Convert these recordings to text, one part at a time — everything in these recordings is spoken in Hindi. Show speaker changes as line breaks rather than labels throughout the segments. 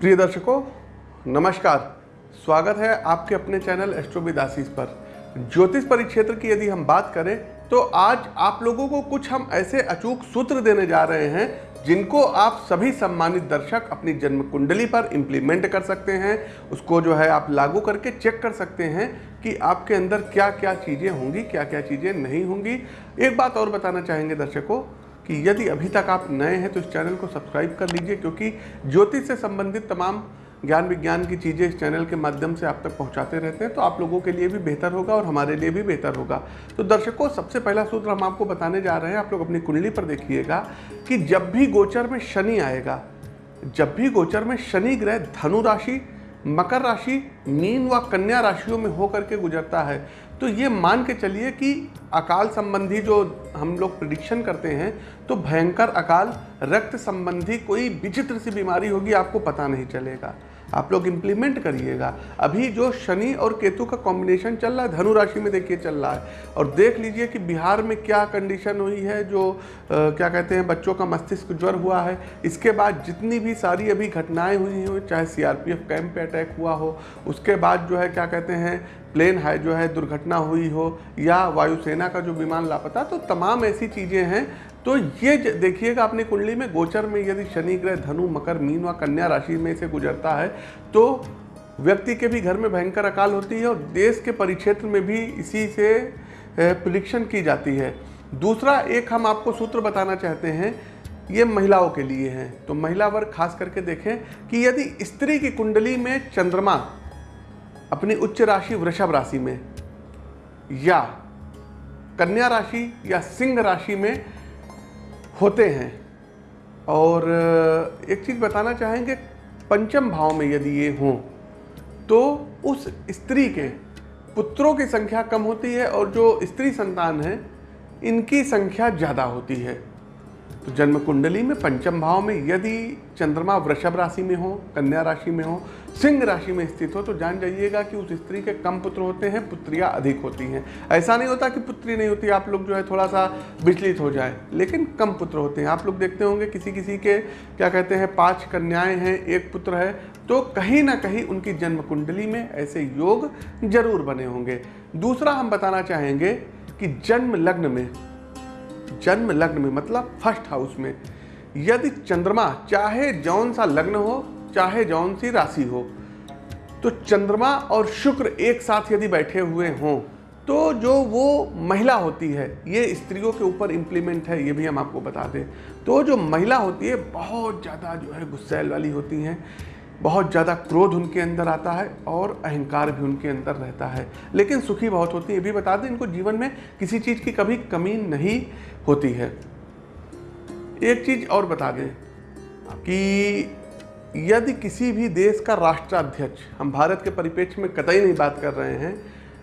प्रिय दर्शकों, नमस्कार। स्वागत है आपके अपने चैनल एस्ट्रोविदासीस पर। ज्योतिष परिक्षेत्र की यदि हम बात करें तो आज आप लोगों को कुछ हम ऐसे अचूक सूत्र देने जा रहे हैं, जिनको आप सभी सम्मानित दर्शक अपनी जन्म कुंडली पर इम्प्लीमेंट कर सकते हैं, उसको जो है आप लागू करके चेक कर सकते हैं कि आपके अंदर क्या क्या चीज़ें होंगी क्या क्या चीज़ें नहीं होंगी। एक बात और बताना चाहेंगे दर्शकों कि यदि अभी तक आप नए हैं तो इस चैनल को सब्सक्राइब कर लीजिए, क्योंकि ज्योतिष से संबंधित तमाम ज्ञान विज्ञान की चीज़ें इस चैनल के माध्यम से आप तक पहुंचाते रहते हैं तो आप लोगों के लिए भी बेहतर होगा और हमारे लिए भी बेहतर होगा। तो दर्शकों, सबसे पहला सूत्र हम आपको बताने जा रहे हैं, आप लोग अपनी कुंडली पर देखिएगा कि जब भी गोचर में शनि आएगा, जब भी गोचर में शनि ग्रह धनु राशि, मकर राशि, मीन व कन्या राशियों में होकर के गुजरता है तो ये मान के चलिए कि अकाल संबंधी जो हम लोग प्रडिक्शन करते हैं तो भयंकर अकाल रक्त संबंधी कोई विचित्र सी बीमारी होगी, आपको पता नहीं चलेगा। आप लोग इम्प्लीमेंट करिएगा। अभी जो शनि और केतु का कॉम्बिनेशन चल रहा है धनु राशि में देखिए चल रहा है। और देख लीजिए कि बिहार में क्या कंडीशन हुई है जो आ, क्या कहते हैं बच्चों का मस्तिष्क ज्वर हुआ है। इसके बाद जितनी भी सारी अभी घटनाएँ हुई हो चाहे सीआरपीएफ कैंप पे अटैक हुआ हो उसके बाद जो है क्या कहते हैं प्लेन है जो है दुर्घटना हुई हो या वायुसेना का जो विमान लापता तो तमाम ऐसी चीज़ें हैं तो ये देखिएगा अपनी कुंडली में, गोचर में यदि शनि ग्रह, धनु, मकर, मीन व कन्या राशि में से गुजरता है तो व्यक्ति के भी घर में भयंकर अकाल होती है और देश के परिक्षेत्र में भी इसी से प्रिडिक्शन की जाती है। दूसरा, एक हम आपको सूत्र बताना चाहते हैं, ये महिलाओं के लिए हैं। तो महिला वर्ग खास करके देखें कि यदि स्त्री की कुंडली में चंद्रमा अपनी उच्च राशि वृषभ राशि में या कन्या राशि या सिंह राशि में होते हैं। और एक चीज़ बताना चाहेंगे, पंचम भाव में यदि ये हों तो उस स्त्री के पुत्रों की संख्या कम होती है और जो स्त्री संतान है, इनकी संख्या ज़्यादा होती है। तो जन्म कुंडली में, पंचम भाव में, यदि चंद्रमा वृषभ राशि में हो, कन्या राशि में हो, सिंह राशि में स्थित हो तो जान जाइएगा कि उस स्त्री के कम पुत्र होते हैं, पुत्रियाँ अधिक होती हैं। ऐसा नहीं होता कि पुत्री नहीं होती, आप लोग जो है थोड़ा सा विचलित हो जाए, लेकिन कम पुत्र होते हैं। आप लोग देखते होंगे किसी किसी के, क्या कहते हैं, पाँच कन्याएँ हैं, एक पुत्र है तो कहीं ना कहीं उनकी जन्म कुंडली में ऐसे योग ज़रूर बने होंगे। दूसरा हम बताना चाहेंगे कि जन्म लग्न में जन्म लग्न में मतलब फ़र्स्ट हाउस में। यदि चंद्रमा चाहे जौन सा लग्न हो, चाहे जौन सी राशि हो तो चंद्रमा और शुक्र एक साथ यदि बैठे हुए हों तो जो वो महिला होती है, ये स्त्रियों के ऊपर इम्प्लीमेंट है, ये भी हम आपको बता दें। तो जो महिला होती है, बहुत ज़्यादा जो है गुस्सैल वाली होती हैं। बहुत ज़्यादा क्रोध उनके अंदर आता है और अहंकार भी उनके अंदर रहता है। लेकिन सुखी बहुत होती है। ये भी बता दें, इनको जीवन में किसी चीज़ की कभी कमी नहीं होती है। एक चीज़ और बता दें कि यदि किसी भी देश का राष्ट्राध्यक्ष, हम भारत के परिप्रेक्ष्य में कतई नहीं बात कर रहे हैं,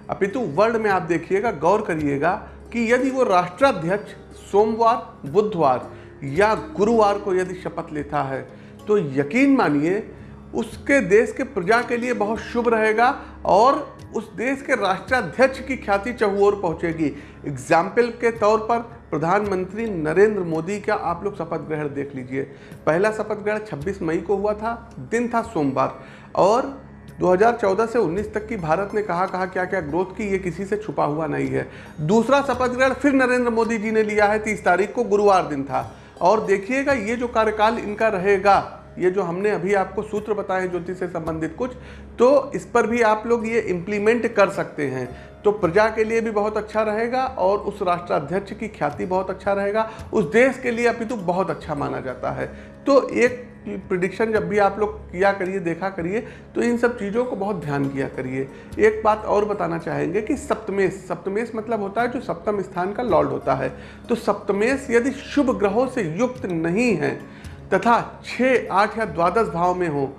अपितु वर्ल्ड में आप देखिएगा, गौर करिएगा कि यदि वो राष्ट्राध्यक्ष सोमवार, बुधवार या गुरुवार को यदि शपथ लेता है तो यकीन मानिए उसके देश के प्रजा के लिए बहुत शुभ रहेगा और उस देश के राष्ट्राध्यक्ष की ख्याति चहुओर पहुंचेगी। एग्ज़ाम्पल के तौर पर प्रधानमंत्री नरेंद्र मोदी का आप लोग शपथ ग्रहण देख लीजिए। पहला शपथ ग्रहण 26 मई को हुआ था, दिन था सोमवार। और 2014 से 19 तक की भारत ने कहा कहा क्या क्या ग्रोथ की, ये किसी से छुपा हुआ नहीं है। दूसरा शपथ ग्रहण फिर नरेंद्र मोदी जी ने लिया है, तीस तारीख को गुरुवार दिन था। और देखिएगा, ये जो कार्यकाल इनका रहेगा ये जो हमने अभी आपको सूत्र बताए हैं ज्योतिष से संबंधित कुछ तो इस पर भी आप लोग ये इम्प्लीमेंट कर सकते हैं। तो प्रजा के लिए भी बहुत अच्छा रहेगा और उस राष्ट्राध्यक्ष की ख्याति बहुत अच्छा रहेगा। उस देश के लिए अपितु बहुत अच्छा माना जाता है। तो एक प्रिडिक्शन जब भी आप लोग किया करिए, देखा करिए तो इन सब चीज़ों को बहुत ध्यान किया करिए। एक बात और बताना चाहेंगे कि सप्तमेश सप्तमेश मतलब होता है जो सप्तम स्थान का लॉर्ड होता है। तो सप्तमेश यदि शुभ ग्रहों से युक्त नहीं है तथा छः आठ या द्वादश भाव में हो,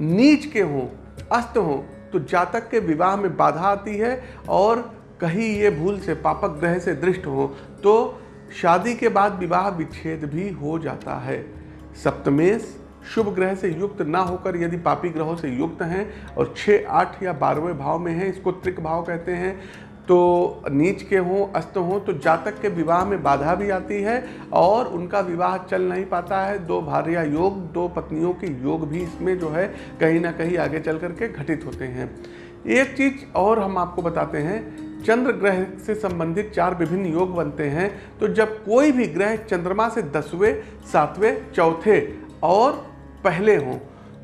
नीच के हों, अस्त हों तो जातक के विवाह में बाधा आती है और कहीं ये भूल से, पापक ग्रह से दृष्ट हो तो शादी के बाद विवाह विच्छेद भी हो जाता है। सप्तमेश, शुभ ग्रह से युक्त ना होकर यदि पापी ग्रहों से युक्त हैं और छः आठ या बारहवें भाव में हैं, इसको त्रिक भाव कहते हैं तो नीच के हों, अस्त हों तो जातक के विवाह में बाधा भी आती है और उनका विवाह चल नहीं पाता है। दो भार्या योग, दो पत्नियों के योग भी इसमें जो है कहीं ना कहीं आगे चल करके घटित होते हैं। एक चीज़ और हम आपको बताते हैं, चंद्र ग्रह से संबंधित चार विभिन्न योग बनते हैं। तो जब कोई भी ग्रह चंद्रमा से दसवें, सातवें, चौथे और पहले हों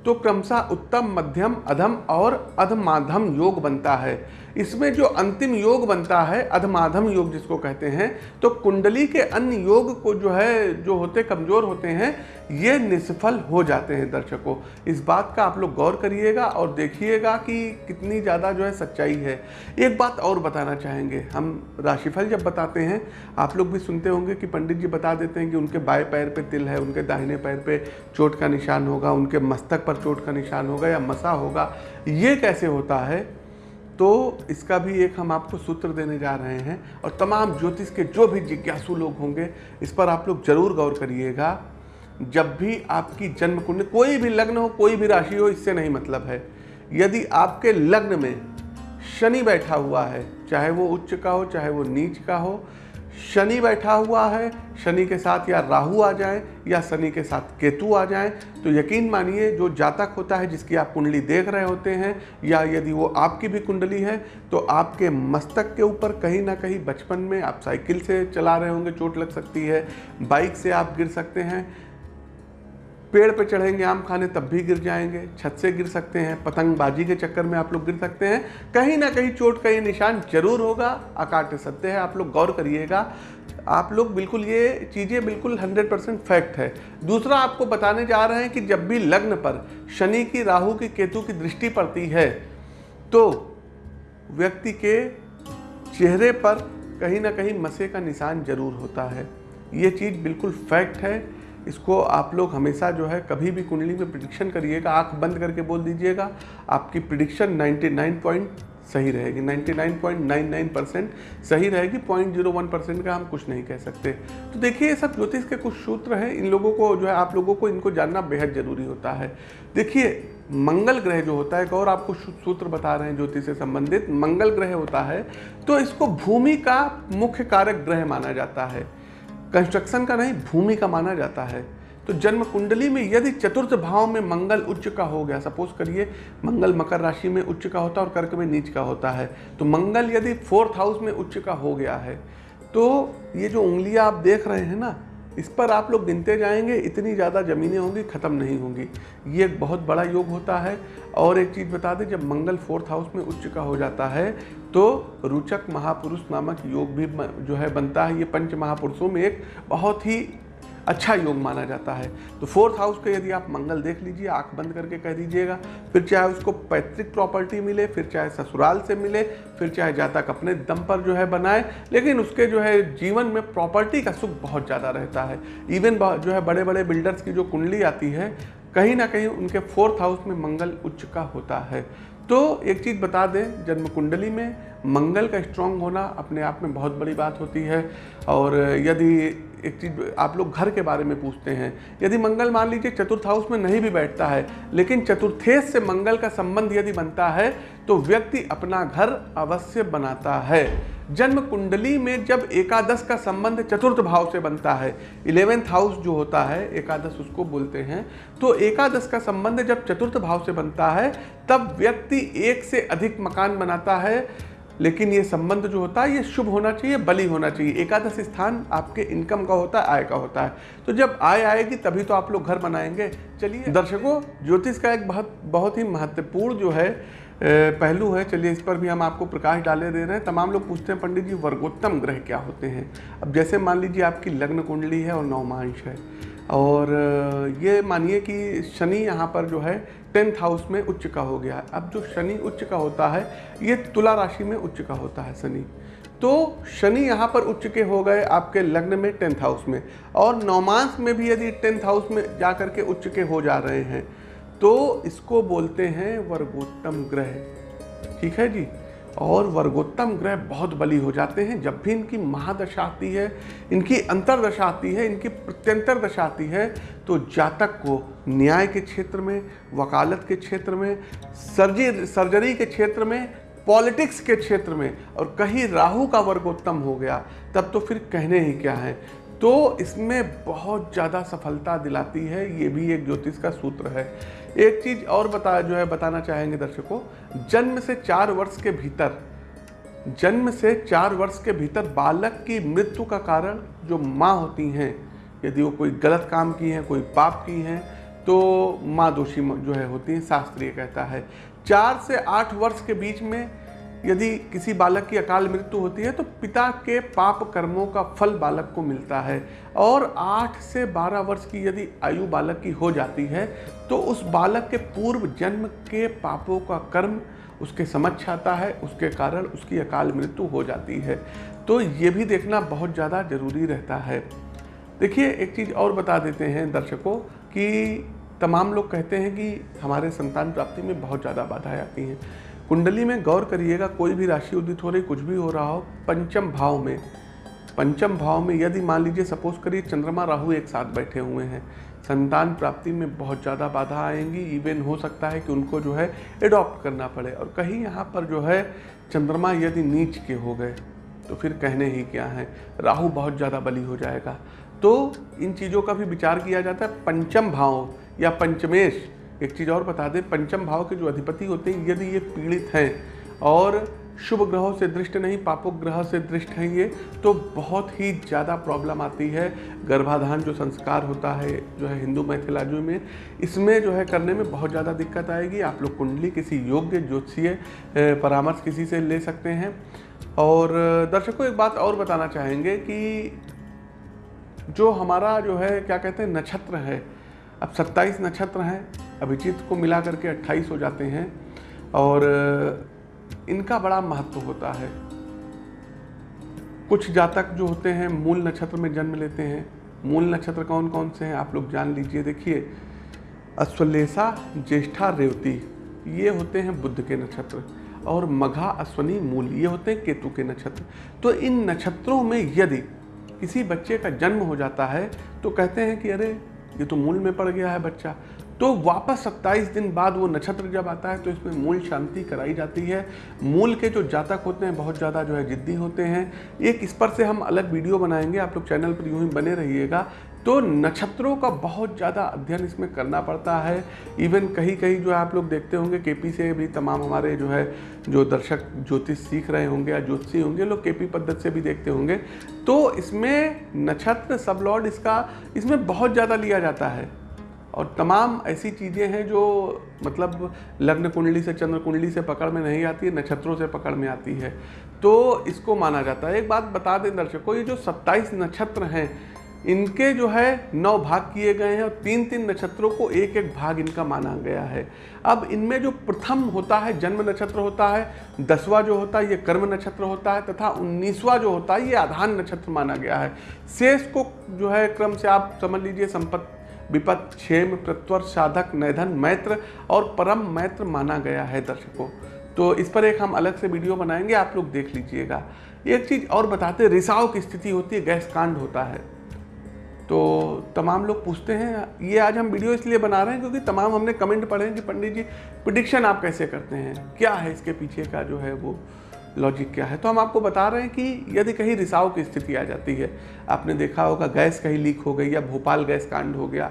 तो क्रमशः उत्तम, मध्यम, अधम और अधमाधम योग बनता है। इसमें जो अंतिम योग बनता है, अधमाधम योग जिसको कहते हैं तो कुंडली के अन्य योग को जो है, जो होते, कमज़ोर होते हैं, ये निष्फल हो जाते हैं दर्शकों। इस बात का आप लोग गौर करिएगा और देखिएगा कि कितनी ज़्यादा जो है सच्चाई है। एक बात और बताना चाहेंगे। हम राशिफल जब बताते हैं, आप लोग भी सुनते होंगे कि पंडित जी बता देते हैं कि उनके बाएँ पैर पे तिल है, उनके दाहिने पैर पे चोट का निशान होगा, उनके मस्तक पर चोट का निशान होगा या मसा होगा। ये कैसे होता है? तो इसका भी एक हम आपको सूत्र देने जा रहे हैं और तमाम ज्योतिष के जो भी जिज्ञासु लोग होंगे, इस पर आप लोग ज़रूर गौर करिएगा। जब भी आपकी जन्म कुंडली कोई भी लग्न हो, कोई भी राशि हो, इससे नहीं मतलब है। यदि आपके लग्न में शनि बैठा हुआ है, चाहे वो उच्च का हो, चाहे वो नीच का हो शनि बैठा हुआ है, शनि के साथ या राहु आ जाए, या शनि के साथ केतु आ जाए तो यकीन मानिए, जो जातक होता है, जिसकी आप कुंडली देख रहे होते हैं, या यदि वो आपकी भी कुंडली है तो आपके मस्तक के ऊपर कहीं ना कहीं बचपन में आप साइकिल से चला रहे होंगे, चोट लग सकती है, बाइक से आप गिर सकते हैं पेड़ पे चढ़ेंगे आम खाने, तब भी गिर जाएँगे। छत से गिर सकते हैं, पतंगबाजी के चक्कर में आप लोग गिर सकते हैं। कहीं ना कहीं चोट का ये निशान ज़रूर होगा। आकाट सत्य है, आप लोग गौर करिएगा। आप लोग बिल्कुल ये चीज़ें बिल्कुल 100 परसेंट फैक्ट है। दूसरा आपको बताने जा रहे हैं कि जब भी लग्न पर शनि की, राहु की, केतु की दृष्टि पड़ती है तो व्यक्ति के चेहरे पर कहीं ना कहीं मसे का निशान ज़रूर होता है। ये चीज़ बिल्कुल फैक्ट है। इसको आप लोग हमेशा जो है कभी भी कुंडली में प्रिडिक्शन करिएगा, आँख बंद करके बोल दीजिएगा, आपकी प्रिडिक्शन 99 पॉइंट सही रहेगी। 99.99 परसेंट सही रहेगी 0.01 परसेंट का हम कुछ नहीं कह सकते। तो देखिए, ये सब ज्योतिष के कुछ सूत्र हैं, इन लोगों को जो है, आप लोगों को इनको जानना बेहद ज़रूरी होता है। देखिए, मंगल ग्रह जो होता है, एक और आपको सूत्र बता रहे हैं ज्योतिष से संबंधित, मंगल ग्रह होता है तो इसको भूमि का मुख्य कारक ग्रह माना जाता है। कंस्ट्रक्शन का नहीं, भूमि का माना जाता है। तो जन्म कुंडली में यदि चतुर्थ भाव में मंगल उच्च का हो गया, सपोज़ करिए मंगल मकर राशि में उच्च का होता है और कर्क में नीच का होता है तो मंगल यदि फोर्थ हाउस में उच्च का हो गया है तो ये जो उंगलियाँ आप देख रहे हैं ना इस पर आप लोग गिनते जाएँगे, इतनी ज़्यादा ज़मीनें होंगी, ख़त्म नहीं होंगी। ये एक बहुत बड़ा योग होता है। और एक चीज़ बता दें, जब मंगल फोर्थ हाउस में उच्च का हो जाता है तो रुचक महापुरुष नामक योग भी जो है बनता है। ये पंच महापुरुषों में एक बहुत ही अच्छा योग माना जाता है। तो फोर्थ हाउस के यदि आप मंगल देख लीजिए, आँख बंद करके कह दीजिएगा, फिर चाहे उसको पैतृक प्रॉपर्टी मिले, फिर चाहे ससुराल से मिले, फिर चाहे जातक अपने दम पर जो है बनाए, लेकिन उसके जो है जीवन में प्रॉपर्टी का सुख बहुत ज़्यादा रहता है। इवन जो है बड़े बड़े बिल्डर्स की जो कुंडली आती है, कहीं ना कहीं उनके फोर्थ हाउस में मंगल उच्च का होता है। तो एक चीज़ बता दें, जन्म कुंडली में मंगल का स्ट्रांग होना अपने आप में बहुत बड़ी बात होती है। और यदि एक चीज़ आप लोग घर के बारे में पूछते हैं, यदि मंगल मान लीजिए चतुर्थ हाउस में नहीं भी बैठता है, लेकिन चतुर्थेश से मंगल का संबंध यदि बनता है तो व्यक्ति अपना घर अवश्य बनाता है। जन्म कुंडली में जब एकादश का संबंध चतुर्थ भाव से बनता है इलेवेंथ हाउस जो होता है, एकादश उसको बोलते हैं तो एकादश का संबंध जब चतुर्थ भाव से बनता है, तब व्यक्ति एक से अधिक मकान बनाता है लेकिन ये संबंध जो होता है, ये शुभ होना चाहिए, बलि होना चाहिए। एकादश स्थान आपके इनकम का होता है, आय का होता है। तो जब आय आएगी, तभी तो आप लोग घर बनाएँगे। चलिए, दर्शकों, ज्योतिष का एक बहुत बहुत ही महत्वपूर्ण जो है पहलू है, चलिए इस पर भी हम आपको प्रकाश डाले दे रहे हैं। तमाम लोग पूछते हैं, पंडित जी, वर्गोत्तम ग्रह क्या होते हैं? अब जैसे मान लीजिए आपकी लग्न कुंडली है और नवमांश है, और ये मानिए कि शनि यहाँ पर जो है, टेंथ हाउस में उच्च का हो गया। है अब जो शनि उच्च का होता है, ये तुला राशि में उच्च का होता है शनि। तो शनि यहाँ पर उच्च के हो गए आपके लग्न में टेंथ हाउस में, और नौमांस में भी यदि टेंथ हाउस में जा कर के उच्च के हो जा रहे हैं तो इसको बोलते हैं वर्गोत्तम ग्रह। ठीक है जी? और वर्गोत्तम ग्रह बहुत बली हो जाते हैं। जब भी इनकी महादशा आती है, इनकी अंतरदशा आती है, इनकी प्रत्यंतर दशा आती है तो जातक को न्याय के क्षेत्र में, वकालत के क्षेत्र में, सर्जी, सर्जरी के क्षेत्र में, पॉलिटिक्स के क्षेत्र में, और कहीं राहु का वर्गोत्तम हो गया, तब तो फिर कहने ही क्या है? तो इसमें बहुत ज़्यादा सफलता दिलाती है। ये भी एक ज्योतिष का सूत्र है। एक चीज़ और बता, जो है बताना चाहेंगे दर्शकों, जन्म से चार वर्ष के भीतर, जन्म से चार वर्ष के भीतर बालक की मृत्यु का कारण जो माँ होती हैं, यदि वो कोई गलत काम की हैं, कोई पाप की हैं तो माँ दोषी जो है होती हैं, शास्त्रीय कहता है। चार से आठ वर्ष के बीच में यदि किसी बालक की अकाल मृत्यु होती है तो पिता के पाप कर्मों का फल बालक को मिलता है। और आठ से बारह वर्ष की यदि आयु बालक की हो जाती है तो उस बालक के पूर्व जन्म के पापों का कर्म उसके समक्ष आता है, उसके कारण उसकी अकाल मृत्यु हो जाती है। तो ये भी देखना बहुत ज़्यादा ज़रूरी रहता है। देखिए, एक चीज़ और बता देते हैं दर्शकों कि तमाम लोग कहते हैं कि हमारे संतान प्राप्ति में बहुत ज़्यादा बाधाएँ आती हैं। कुंडली में गौर करिएगा, कोई भी राशि उदित हो रही, कुछ भी हो रहा हो, पंचम भाव में, पंचम भाव में यदि मान लीजिए सपोज़ करिए चंद्रमा राहु एक साथ बैठे हुए हैं, संतान प्राप्ति में बहुत ज़्यादा बाधा आएँगी इवन हो सकता है कि उनको जो है एडॉप्ट करना पड़े। और कहीं यहाँ पर जो है, चंद्रमा यदि नीच के हो गए तो फिर कहने ही क्या है, राहु बहुत ज़्यादा बली हो जाएगा। तो इन चीज़ों का भी विचार किया जाता है, पंचम भाव या पंचमेश। एक चीज़ और बता दें, पंचम भाव के जो अधिपति होते हैं, यदि ये पीड़ित हैं और शुभ ग्रहों से दृष्ट नहीं पापोक ग्रह से दृष्ट हैं ये तो बहुत ही ज़्यादा प्रॉब्लम आती है। गर्भाधान जो संस्कार होता है, जो है हिंदू मैथिलाजू में, इसमें जो है करने में बहुत ज़्यादा दिक्कत आएगी। आप लोग कुंडली किसी योग्य ज्योतिषीय परामर्श किसी से ले सकते हैं। और दर्शकों, एक बात और बताना चाहेंगे कि जो हमारा जो है, क्या कहते हैं, नक्षत्र है अब 27 नक्षत्र हैं, अभिजीत को मिला करके 28 हो जाते हैं और इनका बड़ा महत्व होता है। कुछ जातक जो होते हैं, मूल नक्षत्र में जन्म लेते हैं। मूल नक्षत्र कौन कौन से हैं, आप लोग जान लीजिए। देखिए, अश्वलेषा, ज्येष्ठा, रेवती, ये होते हैं बुद्ध के नक्षत्र और मघा, अश्वनी, मूल, ये होते हैं केतु के नक्षत्र। तो इन नक्षत्रों में यदि किसी बच्चे का जन्म हो जाता है तो कहते हैं कि अरे ये तो मूल में पड़ गया है बच्चा। तो वापस 27 दिन बाद वो नक्षत्र जब आता है तो इसमें मूल शांति कराई जाती है। मूल के जो जातक होते हैं, बहुत ज़्यादा जो है जिद्दी होते हैं। एक इस पर से हम अलग वीडियो बनाएँगे, आप लोग चैनल पर यूँ ही बने रहिएगा। तो नक्षत्रों का बहुत ज़्यादा अध्ययन इसमें करना पड़ता है। इवन कहीं कहीं जो है आप लोग देखते होंगे केपी से भी तमाम हमारे जो है, जो दर्शक ज्योतिष सीख रहे होंगे या ज्योतिषी होंगे, लोग केपी पद्धति से भी देखते होंगे। तो इसमें नक्षत्र, सब लॉर्ड इसका, इसमें बहुत ज़्यादा लिया जाता है। और तमाम ऐसी चीज़ें हैं जो मतलब लग्न कुंडली से, चंद्र कुंडली से पकड़ में नहीं आती है नक्षत्रों से पकड़ में आती है। तो इसको माना जाता है। एक बात बता दें दर्शकों, ये जो 27 नक्षत्र हैं, इनके जो है नौ भाग किए गए हैं और तीन तीन नक्षत्रों को एक एक भाग इनका माना गया है। अब इनमें जो प्रथम होता है, जन्म नक्षत्र होता है, दसवां जो होता है, ये कर्म नक्षत्र होता है, तथा उन्नीसवां जो होता है, ये आधान नक्षत्र माना गया है। शेष को जो है, क्रम से आप समझ लीजिए, संपत्ति विपत क्षेम प्रत्वर साधक नैधन मैत्र और परम मैत्र माना गया है दर्शकों। तो इस पर एक हम अलग से वीडियो बनाएँगे, आप लोग देख लीजिएगा। एक चीज़ और बताते रिसाव की स्थिति होती है, गैस कांड होता है। तो तमाम लोग पूछते हैं, ये आज हम वीडियो इसलिए बना रहे हैं क्योंकि तमाम हमने कमेंट पढ़े हैं कि पंडित जी प्रिडिक्शन आप कैसे करते हैं? क्या है इसके पीछे का जो है वो? लॉजिक क्या है? तो हम आपको बता रहे हैं कि यदि कहीं रिसाव की स्थिति आ जाती है, आपने देखा होगा गैस कहीं लीक हो गई या भोपाल गैस कांड हो गया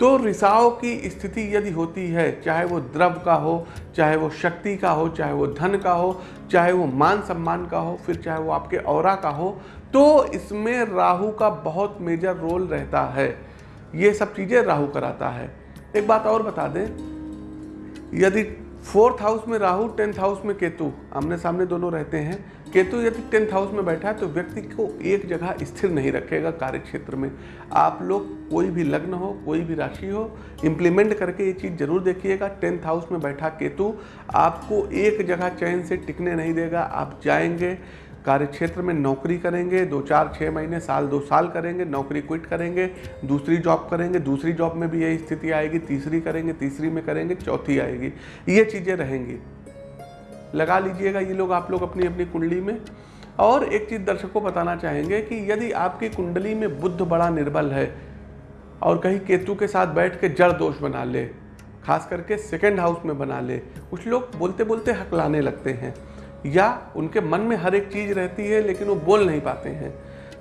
तो रिसाव की स्थिति यदि होती है, चाहे वो द्रव का हो, चाहे वो शक्ति का हो, चाहे वो धन का हो, चाहे वो मान सम्मान का हो, फिर चाहे वो आपके और का हो तो इसमें राहु का बहुत मेजर रोल रहता है। ये सब चीज़ें राहु कराता है। एक बात और बता दें, यदि फोर्थ हाउस में राहु, टेंथ हाउस में केतु। आमने सामने दोनों रहते हैं। केतु यदि टेंथ हाउस में बैठा है तो व्यक्ति को एक जगह स्थिर नहीं रखेगा कार्य क्षेत्र में। आप लोग कोई भी लग्न हो, कोई भी राशि हो इम्प्लीमेंट करके ये चीज़ ज़रूर देखिएगा। टेंथ हाउस में बैठा केतु आपको एक जगह चैन से टिकने नहीं देगा। आप जाएँगे कार्य क्षेत्र में नौकरी करेंगे, दो चार छः महीने, साल, दो साल करेंगे, नौकरी क्विट करेंगे, दूसरी जॉब करेंगे, दूसरी जॉब में भी यही स्थिति आएगी, तीसरी करेंगे, तीसरी में करेंगे, चौथी आएगी। ये चीज़ें रहेंगी। लगा लीजिएगा ये लोग आप लोग अपनी अपनी कुंडली में। और एक चीज़ दर्शक को बताना चाहेंगे कि यदि आपकी कुंडली में बुद्ध बड़ा निर्बल है और कहीं केतु के साथ बैठ के जड़ दोष बना ले, खास करके सेकेंड हाउस में बना ले, कुछ लोग बोलते बोलते हकलाने लगते हैं। या उनके मन में हर एक चीज़ रहती है, लेकिन वो बोल नहीं पाते हैं।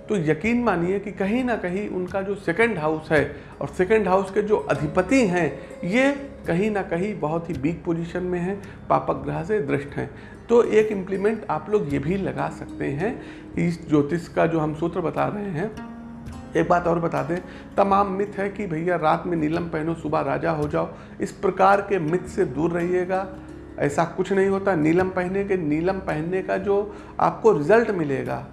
तो यकीन मानिए कि कहीं ना कहीं उनका जो सेकंड हाउस है और सेकंड हाउस के जो अधिपति हैं, ये कहीं ना कहीं बहुत ही वीक पोजीशन में हैं पापक ग्रह से दृष्ट हैं। तो एक इम्प्लीमेंट आप लोग ये भी लगा सकते हैं इस ज्योतिष का जो हम सूत्र बता रहे हैं। एक बात और बता दें, तमाम मिथ है कि भैया रात में नीलम पहनो, सुबह राजा हो जाओ। इस प्रकार के मिथ से दूर रहिएगा। ऐसा कुछ नहीं होता। नीलम पहने के, नीलम पहनने का जो आपको रिज़ल्ट मिलेगा,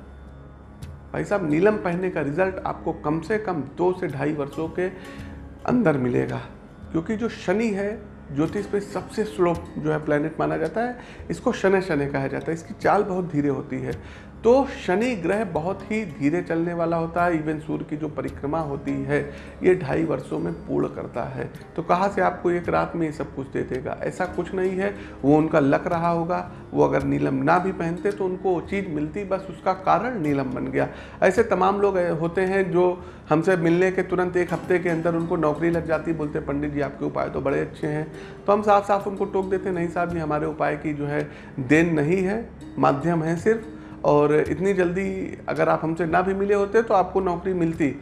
भाई साहब, नीलम पहनने का रिज़ल्ट आपको कम से कम दो से ढाई वर्षों के अंदर मिलेगा। क्योंकि जो शनि है, ज्योतिष पे सबसे स्लो जो है प्लेनेट माना जाता है, इसको शनि शनि कहा जाता है। इसकी चाल बहुत धीरे होती है। तो शनि ग्रह बहुत ही धीरे चलने वाला होता है। इवन सूर्य की जो परिक्रमा होती है, ये ढाई वर्षों में पूर्ण करता है। तो कहाँ से आपको एक रात में ये सब कुछ दे देगा? ऐसा कुछ नहीं है। वो उनका लक रहा होगा। वो अगर नीलम ना भी पहनते तो उनको वो चीज़ मिलती, बस उसका कारण नीलम बन गया। ऐसे तमाम लोग होते हैं जो हमसे मिलने के तुरंत एक हफ़्ते के अंदर उनको नौकरी लग जाती बोलते पंडित जी, आपके उपाय तो बड़े अच्छे हैं। तो हम साफ़ साफ़ उनको टोक देते नहीं साहब जी, हमारे उपाय की जो है देन नहीं है। माध्यम है सिर्फ़ और इतनी जल्दी अगर आप हमसे ना भी मिले होते तो आपको नौकरी मिलती।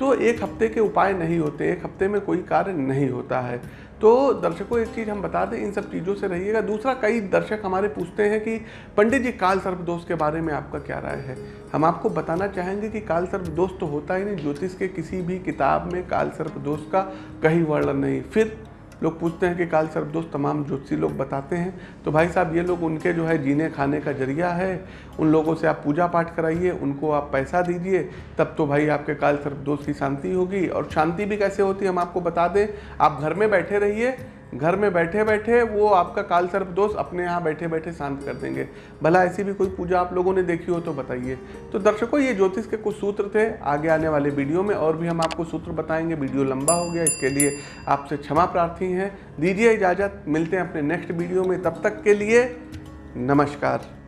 तो एक हफ़्ते के उपाय नहीं होते, एक हफ़्ते में कोई कार्य नहीं होता है। तो दर्शकों, एक चीज़ हम बता दें, इन सब चीज़ों से रहिएगा। दूसरा, कई दर्शक हमारे पूछते हैं कि, पंडित जी, काल सर्प दोष के बारे में आपका क्या राय है? हम आपको बताना चाहेंगे कि काल सर्प दोष तो होता ही नहीं। ज्योतिष के किसी भी किताब में काल सर्प दोष का कहीं वर्णन नहीं। फिर लोग पूछते हैं कि काल सर्पदोष तमाम ज्योतिषी लोग बताते हैं। तो भाई साहब, ये लोग उनके जो है जीने खाने का ज़रिया है। उन लोगों से आप पूजा पाठ कराइए, उनको आप पैसा दीजिए, तब तो भाई आपके काल सर्पदोष की शांति होगी। और शांति भी कैसे होती है, हम आपको बता दें। आप घर में बैठे रहिए घर में बैठे बैठे वो आपका काल सर्प दोष अपने यहाँ बैठे बैठे शांत कर देंगे। भला ऐसी भी कोई पूजा आप लोगों ने देखी हो तो बताइए। तो दर्शकों, ये ज्योतिष के कुछ सूत्र थे आगे आने वाले वीडियो में और भी हम आपको सूत्र बताएँगे। वीडियो लंबा हो गया, इसके लिए आपसे क्षमा प्रार्थी हैं। दीजिए इजाज़त, मिलते हैं अपने नेक्स्ट वीडियो में। तब तक के लिए नमस्कार।